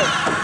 go.